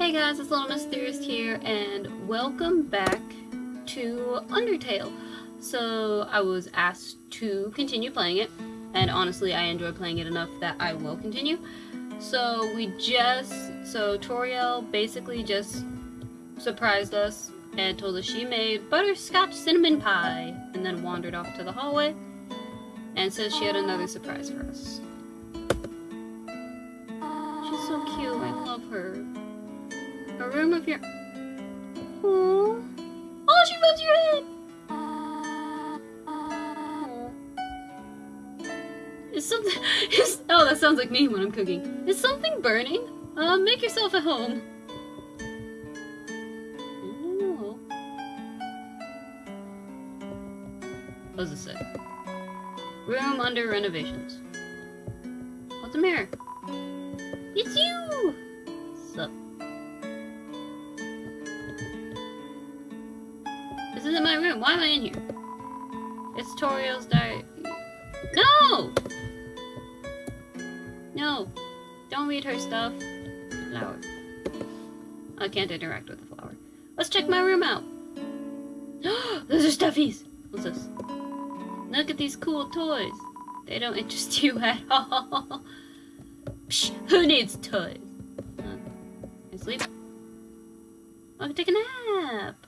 Hey guys, it's Little Mysterious here, and welcome back to Undertale. So, I was asked to continue playing it, and honestly, I enjoy playing it enough that I will continue. So, we just, so Toriel basically just surprised us and told us she made butterscotch cinnamon pie, and then wandered off to the hallway, and says she had another surprise for us. She's so cute, I love her. Room of your. Aww. Oh, she rubs your head. Aw. Is something? Is, oh, that sounds like me when I'm cooking. Is something burning? Uh, make yourself at home. No. What does it say? Room under renovations. What's the mirror? It's you. This isn't my room. Why am I in here? It's Toriel's diary. No! No. Don't read her stuff. Flower. I can't interact with the flower. Let's check my room out. Those are stuffies. What's this? Look at these cool toys. They don't interest you at all. Psh, who needs toys? Uh, I sleep? I can take a nap.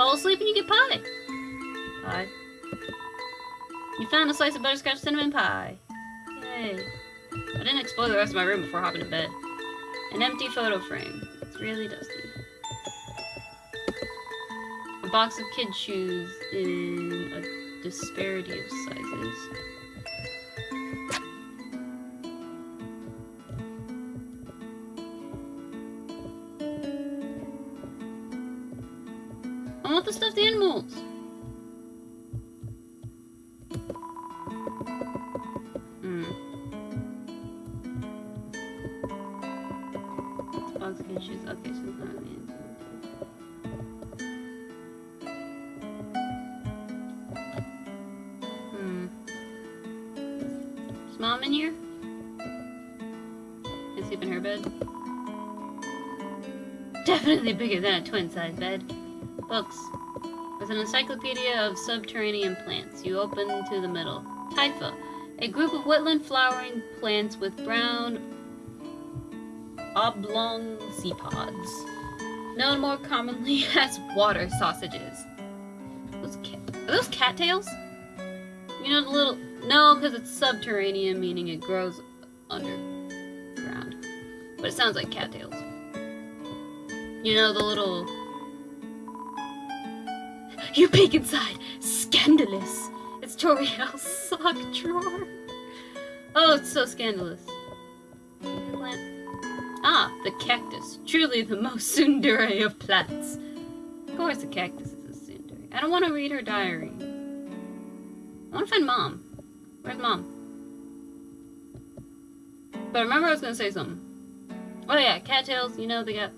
Fall asleep and you get pie. Pie. You found a slice of butterscotch cinnamon pie. Yay. I didn't explore the rest of my room before hopping to bed. An empty photo frame. It's really dusty. A box of kid shoes in a disparity of sizes. Bigger than a twin-size bed. Books. There's an encyclopedia of subterranean plants. You open to the middle. Typha. A group of woodland flowering plants with brown oblong seedpods. Known more commonly as water sausages. Those are those cattails? You know the little no, because it's subterranean, meaning it grows underground. But it sounds like cattails. You know the little You peek inside! Scandalous! It's Toriel's sock drawer. Oh, it's so scandalous. Ah, the cactus. Truly the most tsundere of plants. Of course the cactus is a tsundere. I don't want to read her diary. I want to find mom. Where's mom? But remember I was going to say something. Oh yeah, cattails, you know, they got...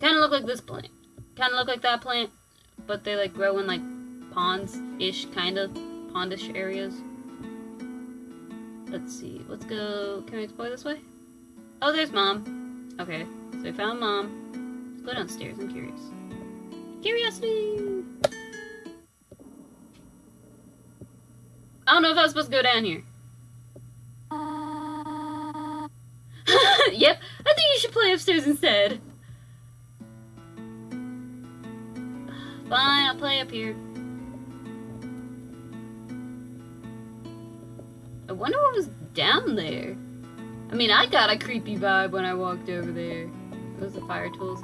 Kind of look like this plant. Kind of look like that plant. But they like grow in like ponds-ish, kind of. Pondish areas. Let's see. Let's go... Can we explore this way? Oh, there's mom. Okay, so we found mom. Let's go downstairs. I'm curious. Curiosity! I don't know if I was supposed to go down here. Uh. yep, I think you should play upstairs instead. Fine, I'll play up here. I wonder what was down there. I mean, I got a creepy vibe when I walked over there. Those are fire tools.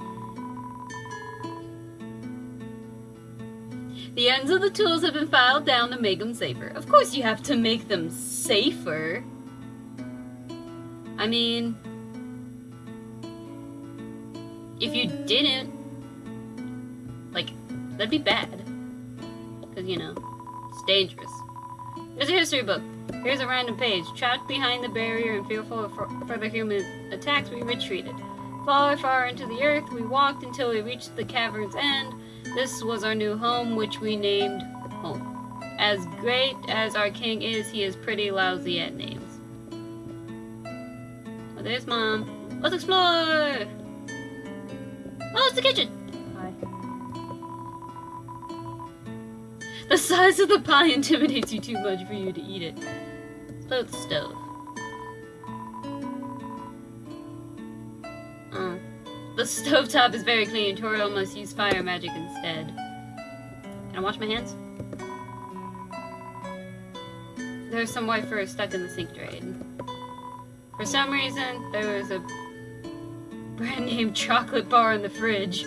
The ends of the tools have been filed down to make them safer. Of course you have to make them safer. I mean... If you didn't... That'd be bad. Because, you know, it's dangerous. There's a history book. Here's a random page. Trapped behind the barrier and fearful of further human attacks, we retreated. Far, far into the earth, we walked until we reached the cavern's end. This was our new home, which we named home. As great as our king is, he is pretty lousy at names. Oh, there's mom. Let's explore! Oh, it's the kitchen! The size of the pie intimidates you too much for you to eat it. The stove. Oh. The stovetop is very clean. Toriel must use fire magic instead. Can I wash my hands? There's some white fur stuck in the sink drain. For some reason, there was a brand name chocolate bar in the fridge.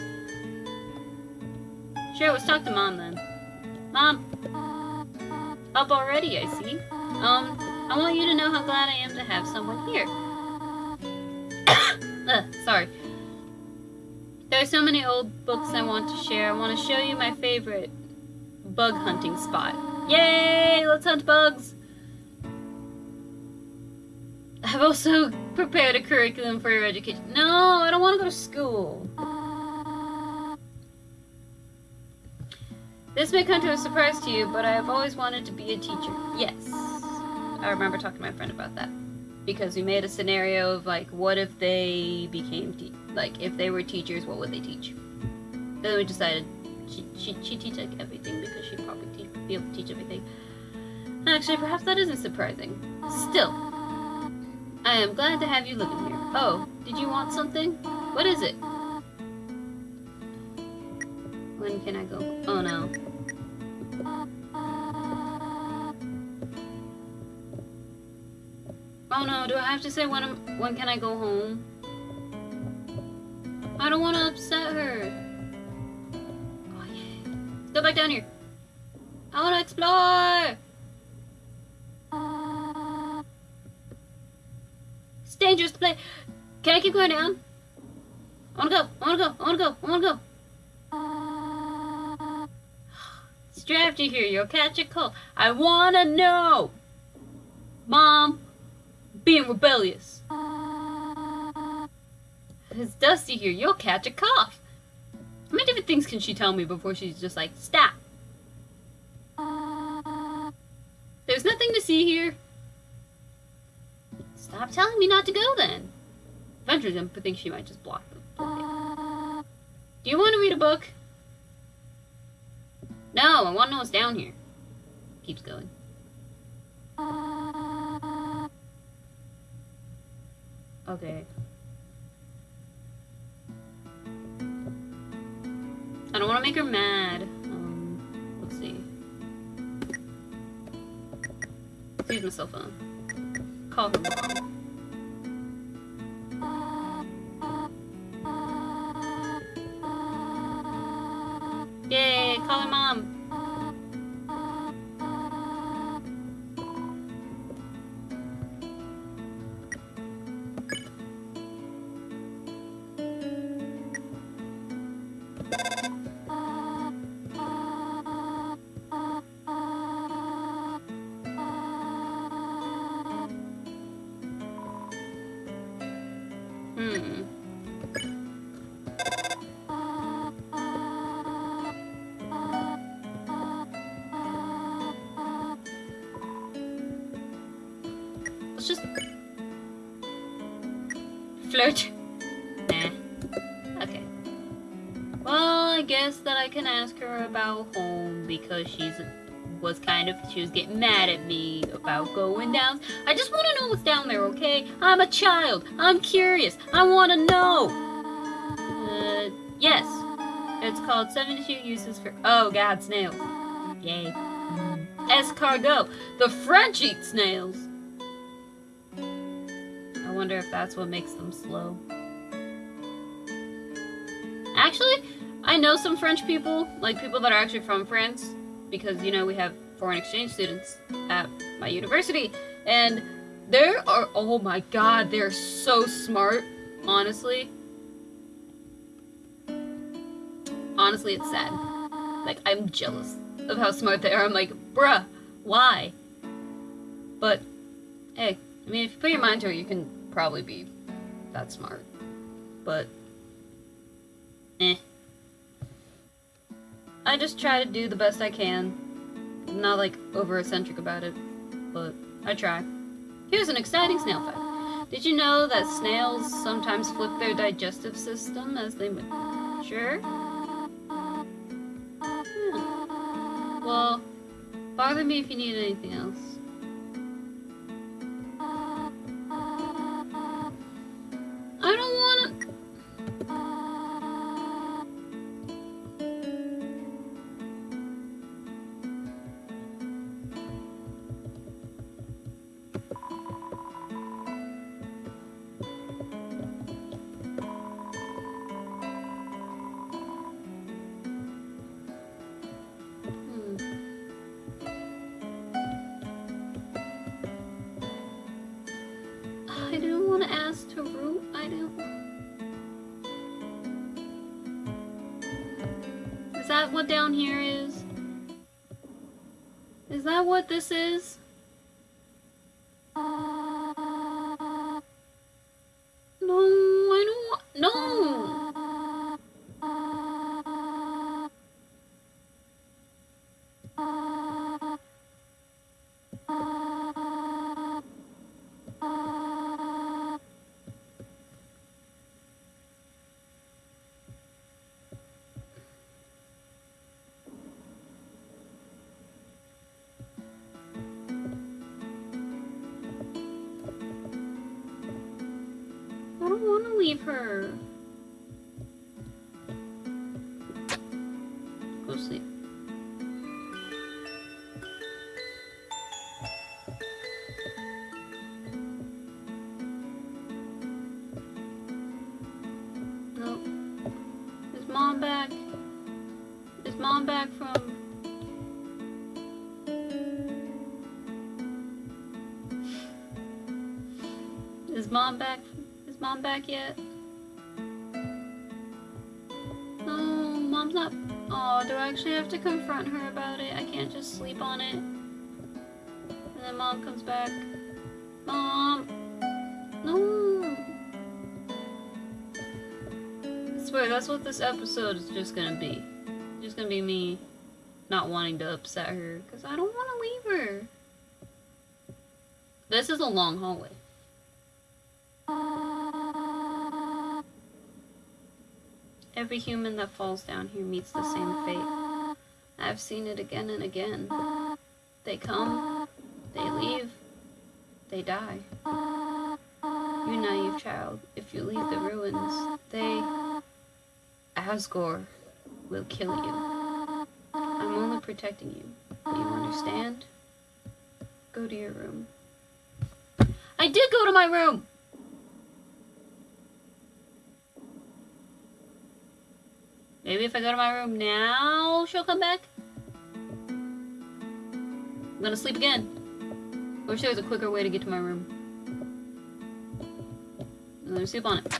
Sure, let's talk to Mom then. Mom! Up already, I see. Um, I want you to know how glad I am to have someone here. Ugh, sorry. There are so many old books I want to share. I want to show you my favorite bug hunting spot. Yay! Let's hunt bugs! I've also prepared a curriculum for your education. No, I don't want to go to school. This may come to a surprise to you, but I have always wanted to be a teacher. Yes. I remember talking to my friend about that. Because we made a scenario of, like, what if they became, like, if they were teachers, what would they teach? Then we decided she, she, she teach, like, everything because she'd probably te be able to teach everything. Actually, perhaps that isn't surprising. Still, I am glad to have you living here. Oh, did you want something? What is it? When can I go? Oh no. Oh no, do I have to say when, I'm, when can I go home? I don't want to upset her. Oh yeah. Go back down here. I want to explore! It's dangerous to play. Can I keep going down? I wanna go. I wanna go. I wanna go. I wanna go. Drafty here. You'll catch a cold. I wanna know. Mom, being rebellious. It's dusty here. You'll catch a cough. How many different things can she tell me before she's just like, stop? There's nothing to see here. Stop telling me not to go then. Eventually, then think she might just block them. Do you want to read a book? No, I want to know what's down here. Keeps going. Okay. I don't want to make her mad. Um, let's see. Use my cell phone call her mom. Because she's was kind of she was getting mad at me about going down. I just want to know what's down there, okay? I'm a child. I'm curious. I want to know. Uh, yes. It's called 72 uses for oh god, snails. Yay. Escargot. The French eat snails I wonder if that's what makes them slow. Actually, I know some French people, like people that are actually from France, because, you know, we have foreign exchange students at my university, and there are, oh my god, they're so smart, honestly. Honestly, it's sad. Like, I'm jealous of how smart they are. I'm like, bruh, why? But, hey, I mean, if you put your mind to it, you can probably be that smart. But, eh. I just try to do the best I can. I'm not like over eccentric about it, but I try. Here's an exciting snail fact. Did you know that snails sometimes flip their digestive system as they mature? Yeah. Well, bother me if you need anything else. What down here is? Is that what this is? Uh, no, I don't. No! Back? Is mom back yet? No, mom's not. Oh, do I actually have to confront her about it? I can't just sleep on it. And then mom comes back. Mom! No! I swear, that's what this episode is just gonna be. Just gonna be me not wanting to upset her, because I don't want to leave her. This is a long hallway. Every human that falls down here meets the same fate. I've seen it again and again. They come, they leave, they die. You naive child, if you leave the ruins, they, Asgore, will kill you. I'm only protecting you. Do you understand? Go to your room. I did go to my room! Maybe if I go to my room now, she'll come back? I'm gonna sleep again. I wish there was a quicker way to get to my room. Let me sleep on it.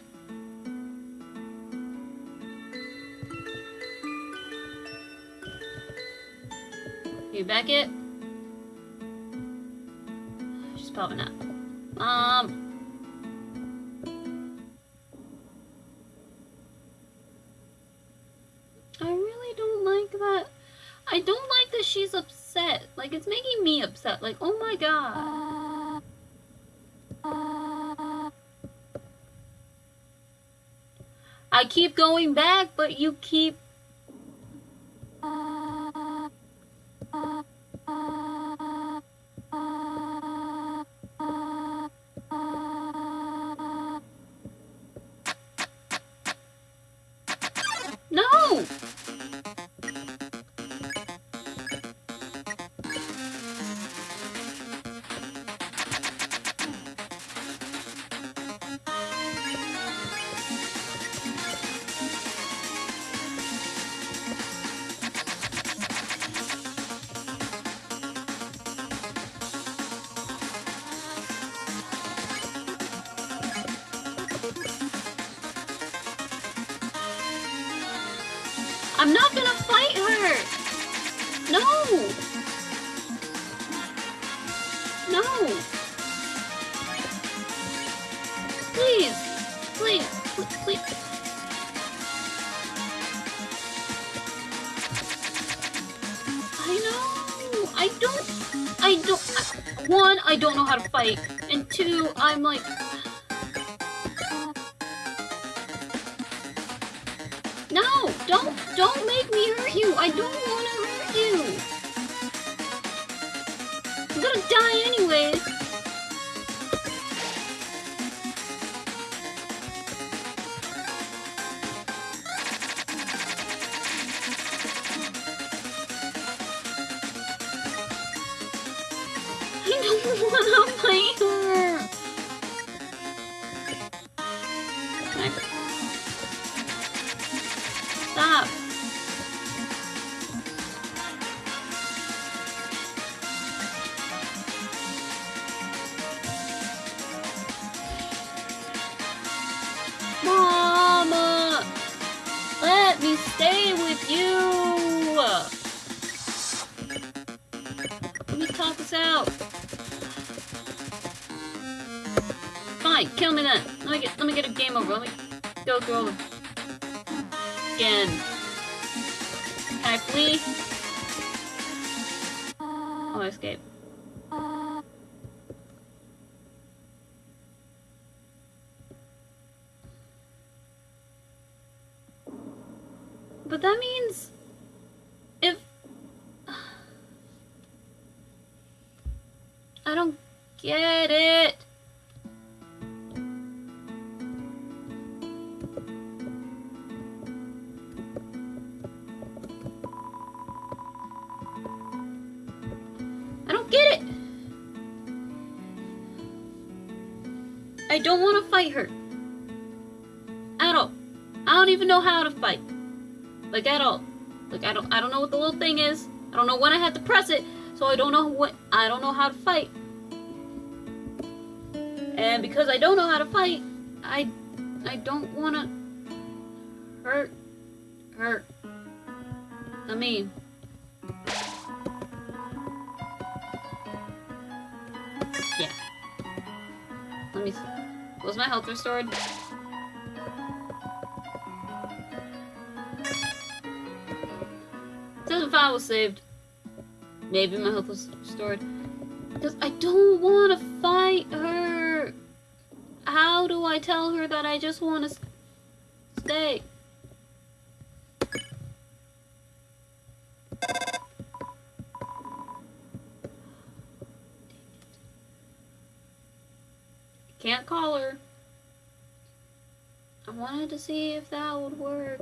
You back it? She's probably not. Mom! I keep going back, but you keep... した。quieres. Yeah. Let me... Was my health restored? Doesn't file was saved. Maybe my health was restored. Because I don't want to fight her. How do I tell her that I just want to stay? to see if that would work.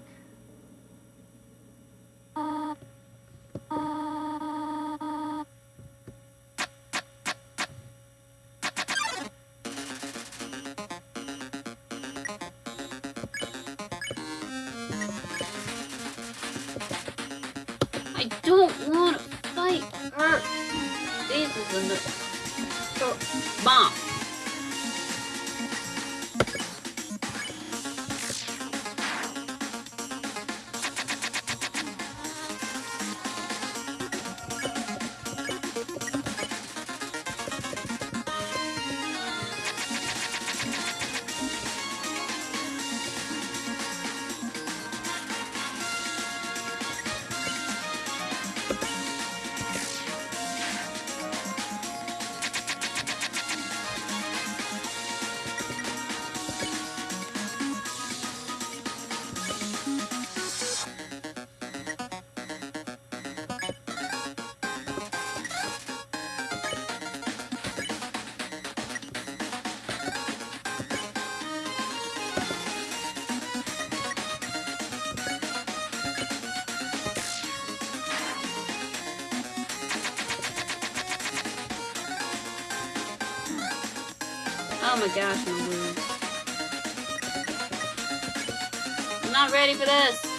Oh my gosh. I'm not ready for this.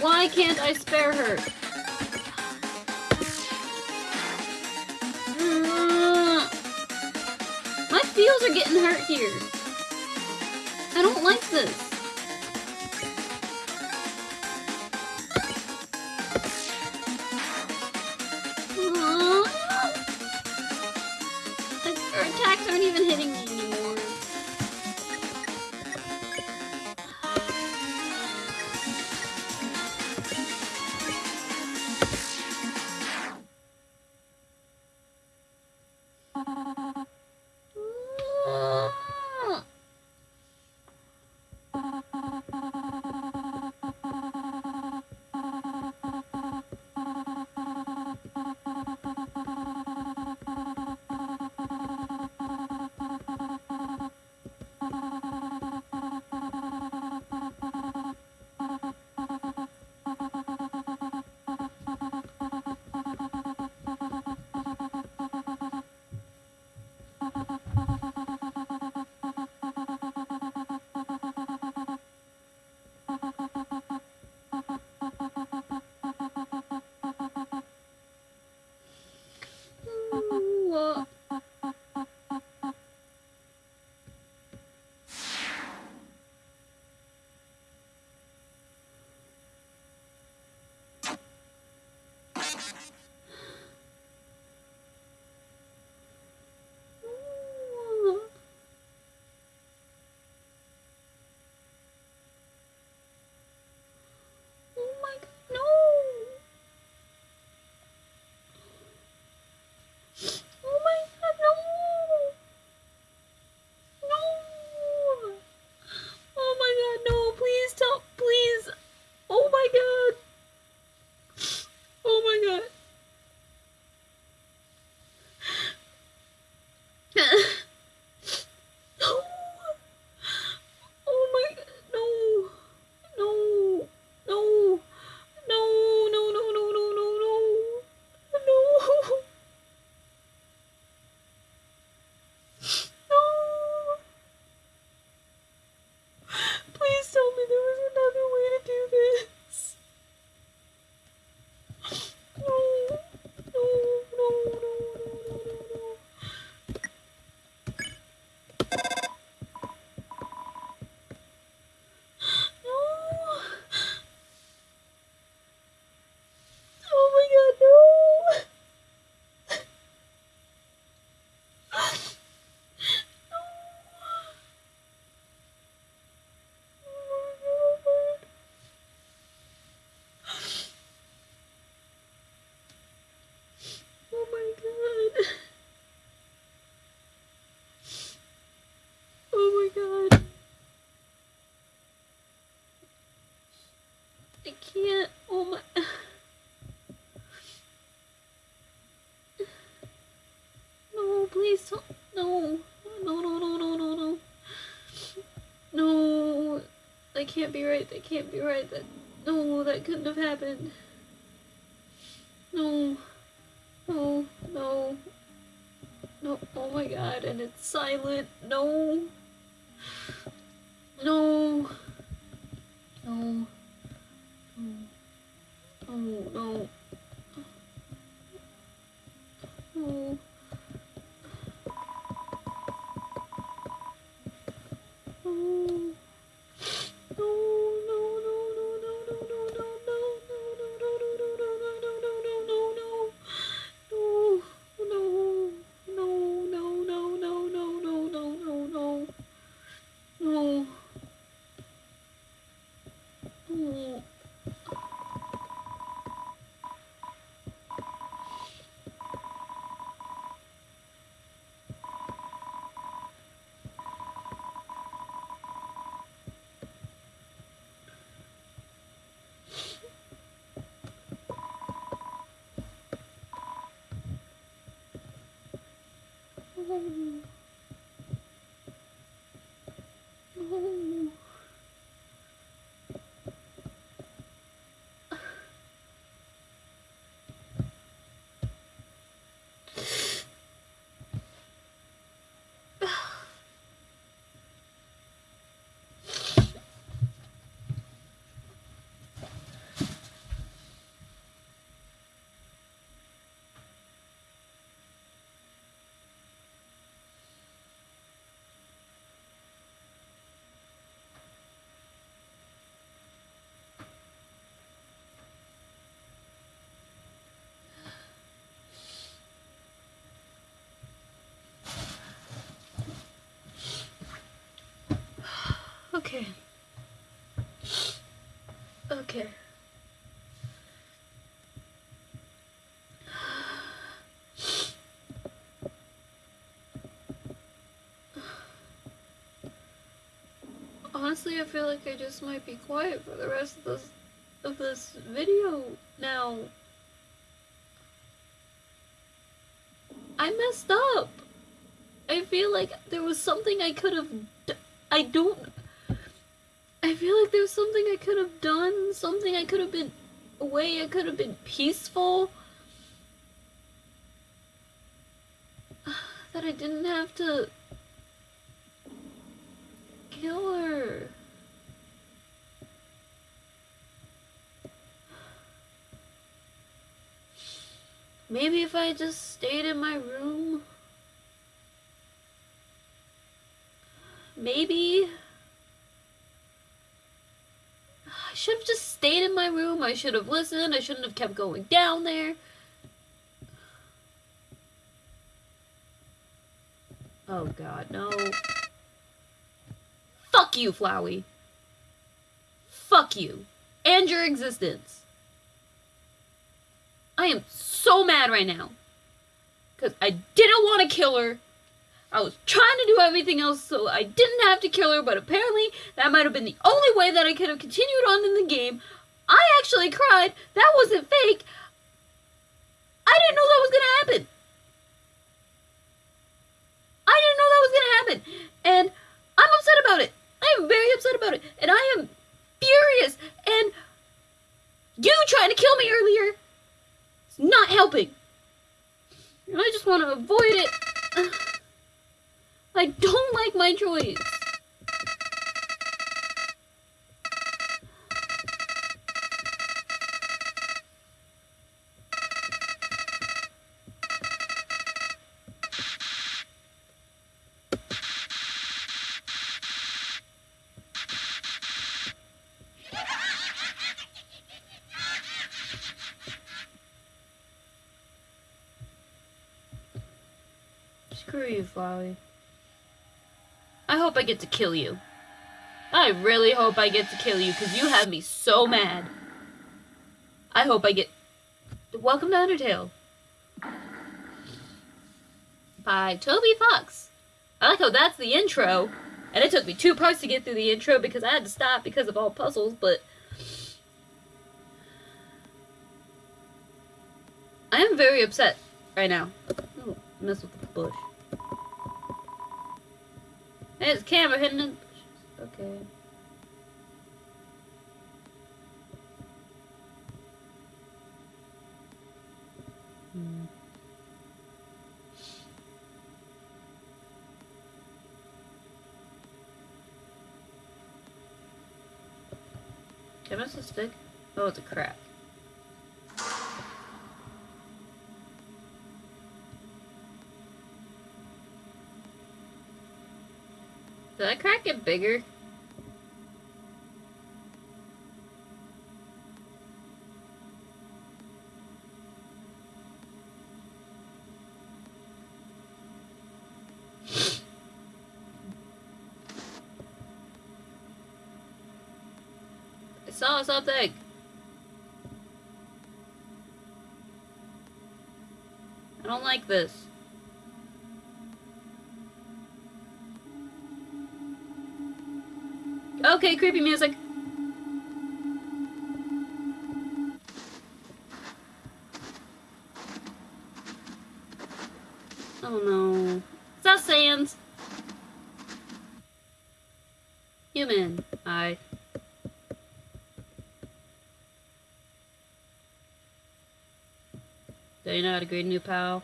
Why can't I spare her? Uh, my feels are getting hurt here. I don't like this. can't be right, that can't be right, that, no, that couldn't have happened. No, no, no, no, oh my god, and it's silent, no. Okay. Okay. Honestly, I feel like I just might be quiet for the rest of this of this video now. I messed up. I feel like there was something I could have I don't I feel like there's something I could have done, something I could have been a way I could have been peaceful. That I didn't have to kill her. Maybe if I just stayed in my room. Maybe. I should have just stayed in my room. I should have listened. I shouldn't have kept going down there. Oh god, no. Fuck you, Flowey. Fuck you. And your existence. I am so mad right now. Because I didn't want to kill her. I was trying to do everything else so I didn't have to kill her, but apparently that might have been the only way that I could have continued on in the game. I actually cried. That wasn't fake. I didn't know that was going to happen. I didn't know that was going to happen. And I'm upset about it. I am very upset about it. And I am furious. And you trying to kill me earlier is not helping. And I just want to avoid it. I don't like my choice. Screw you, Flowey. I hope I get to kill you. I really hope I get to kill you, because you have me so mad. I hope I get... Welcome to Undertale. By Toby Fox. I like how that's the intro. And it took me two parts to get through the intro because I had to stop because of all puzzles, but... I am very upset right now. Ooh, mess with the bush. There's a camera hidden in the bushes. Okay. Hmm. Can I miss a stick? Oh, it's a crack. Did that crack get bigger? I saw something. I don't like this. Okay, creepy music. Oh no. Is that Sans? Human. Hi. Do you know how to greet a new pal?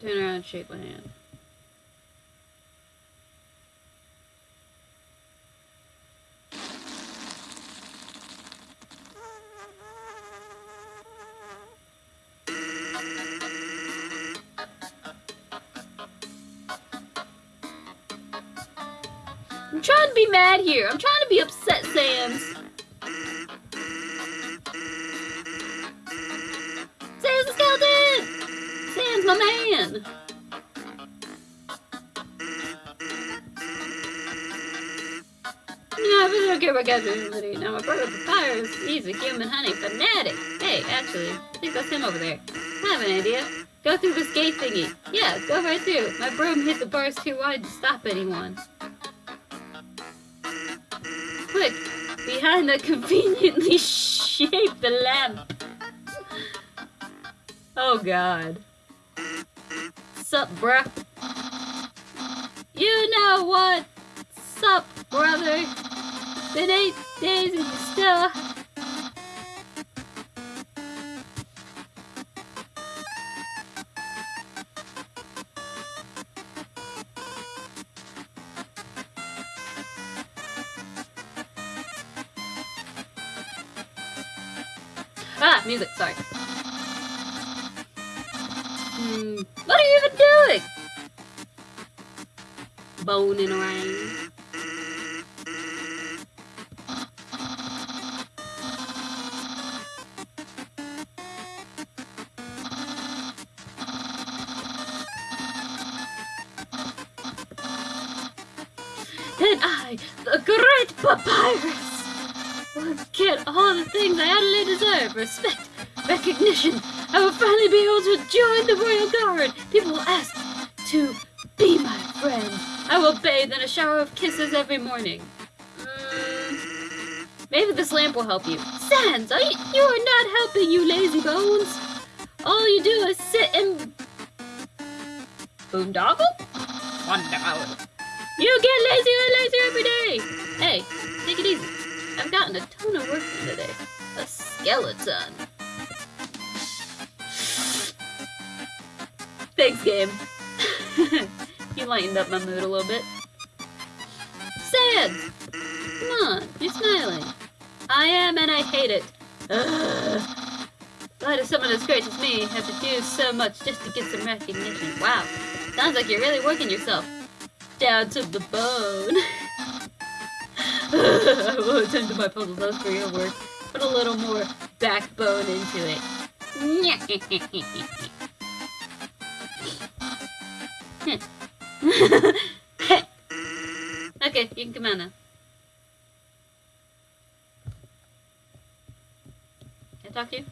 Turn around and shake my hand. Here. I'm trying to be upset. Sans the skeleton! Sans my man! I really don't care about captivity. Now my brother Papyrus, he's a human honey fanatic. Hey, actually, I think that's him over there. I have an idea. Go through this gate thingy. Yeah, go right through. My broom hit the bars too wide to stop anyone. Behind the conveniently shaped lamp. Oh god. Sup, bruh? You know what? Sup, brother? Been eight days and you still... every morning. Mm, maybe this lamp will help you. Sans, are you, you are not helping, you lazy bones. All you do is sit and boondoggle. Wonderful. You get lazier and lazier every day. Hey, take it easy. I've gotten a ton of work done today. A skeleton. Thanks, game. you lightened up my mood a little bit. Come on, you're smiling. I am, and I hate it. Ugh. Why does someone as great as me have to do so much just to get some recognition? Wow, sounds like you're really working yourself down to the bone. I will attend to my puzzles as for your work. Put a little more backbone into it. okay, hmm. you can come out now. Can I talk to you?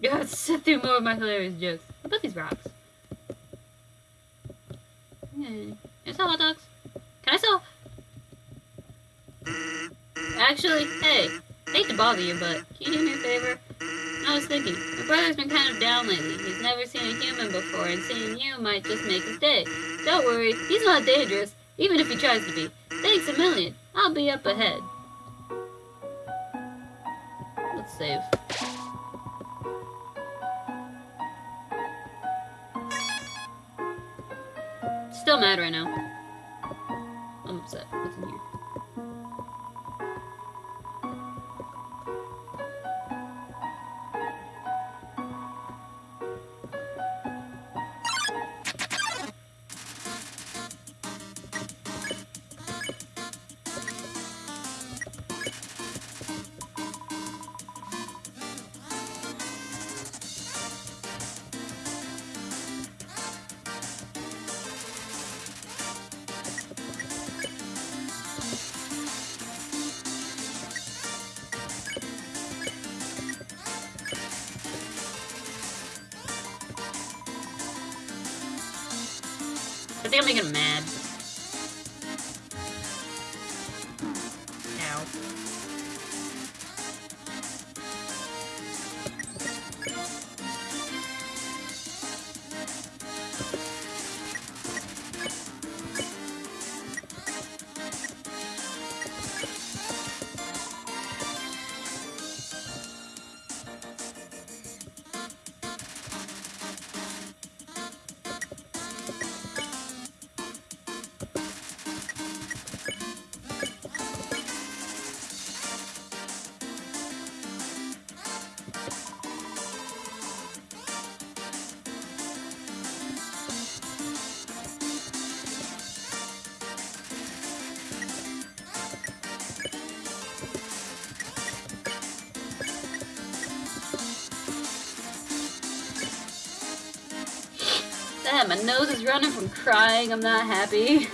Yeah, sit through more of my hilarious jokes. About these rocks? Yeah. Can I sell hot dogs? Can I sell? Actually, hey, hate to bother you, but can you do me a favor? I was thinking, my brother's been kind of down lately. He's never seen a human before, and seeing you might just make his day. Don't worry, he's not dangerous, even if he tries to be. Thanks a million. I'll be up ahead. Let's save. Still mad right now. I'm upset. What's in here? My nose is running from crying. I'm not happy.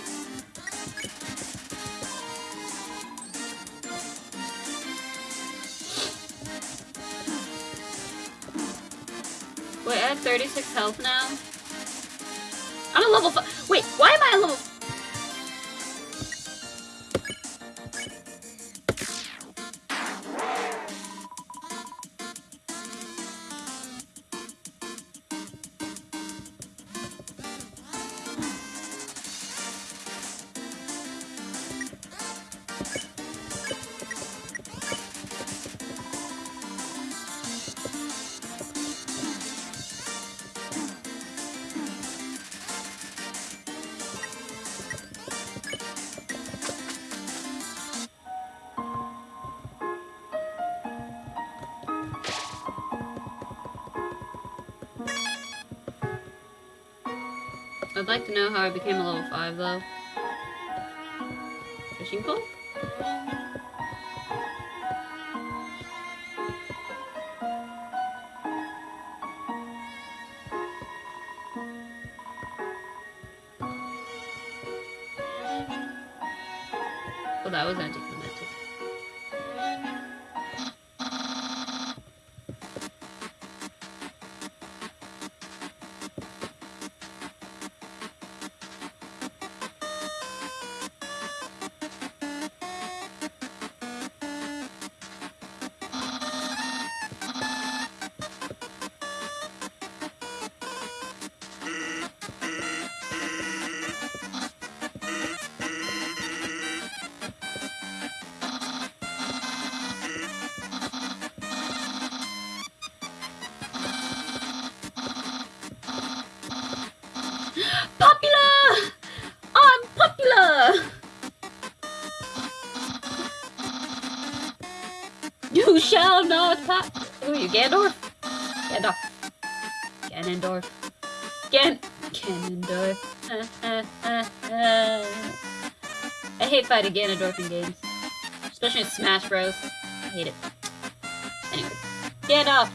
Wait, I have 36 health now? I'd like to know how I became a level 5 though. Fishing pole? Well, that was anticlimactic. You, Gandorf? Gandalf. Ganondorf. Gan. Ganondorf. I hate fighting Ganondorf in games. Especially in Smash Bros. I hate it. Anyways. Gandalf!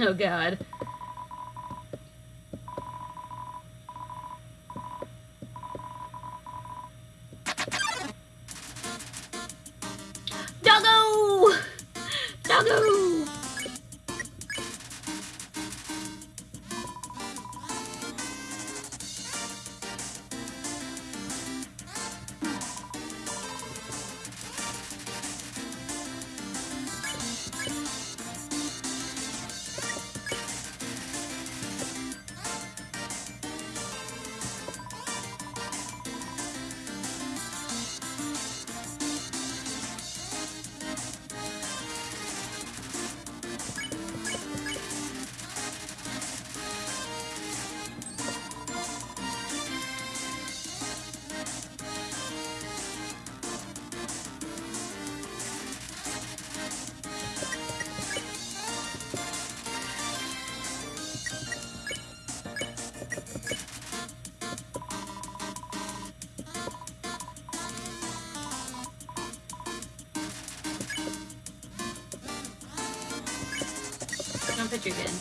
Oh god. Don't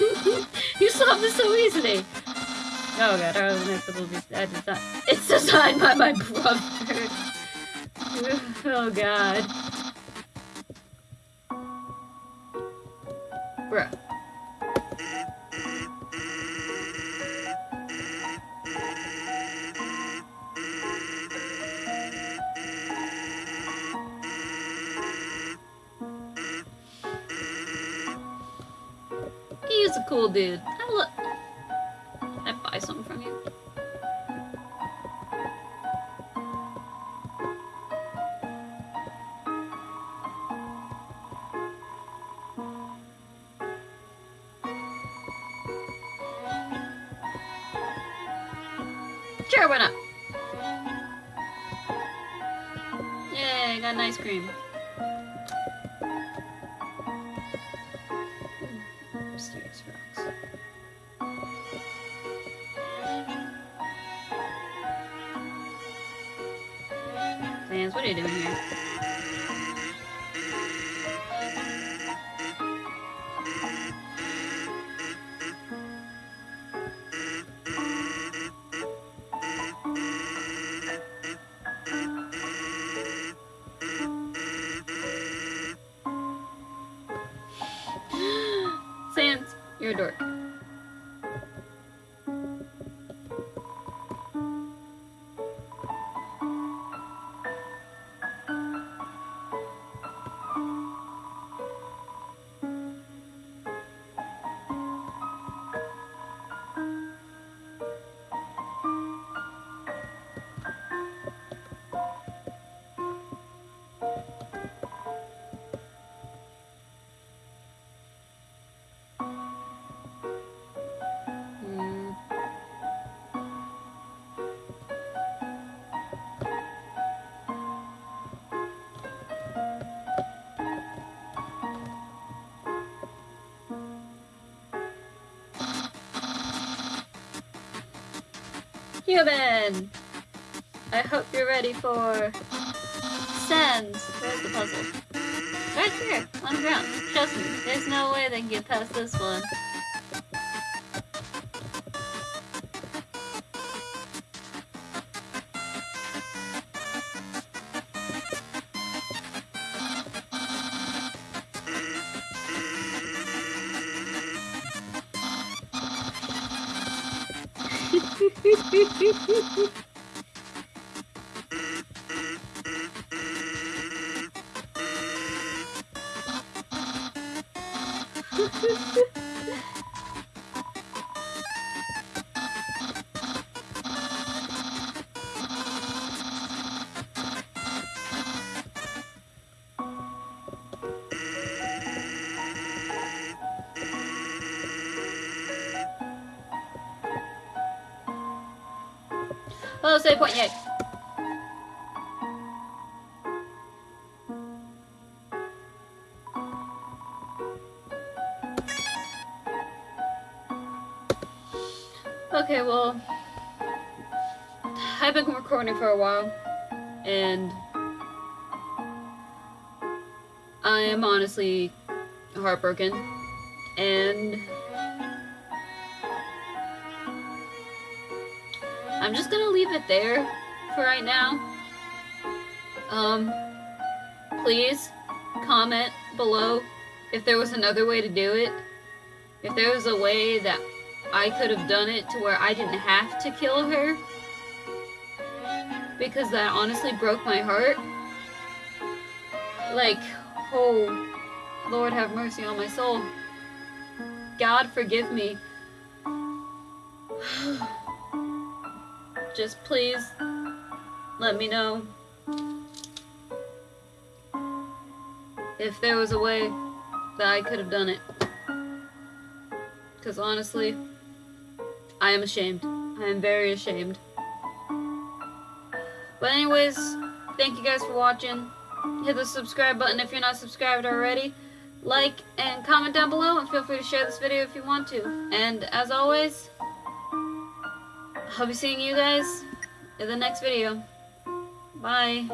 you solved this so easily. Oh god, oh, our next little bit that is not. It's designed by my brother. oh god. Bruh. He's a Human! I hope you're ready for... Sans! Where's the puzzle? Right here, on the ground. Trust me, there's no way they can get past this one. Hehehehe Okay, well, I've been recording for a while, and I am honestly heartbroken, and I'm just gonna leave it there for right now. Um, please comment below if there was another way to do it. If there was a way that I could have done it to where I didn't have to kill her. Because that honestly broke my heart. Like, oh, Lord have mercy on my soul. God forgive me. Just please let me know if there was a way that I could have done it. Because honestly, I am ashamed. I am very ashamed. But anyways, thank you guys for watching. Hit the subscribe button if you're not subscribed already. Like and comment down below and feel free to share this video if you want to. And as always, I'll be seeing you guys in the next video. Bye.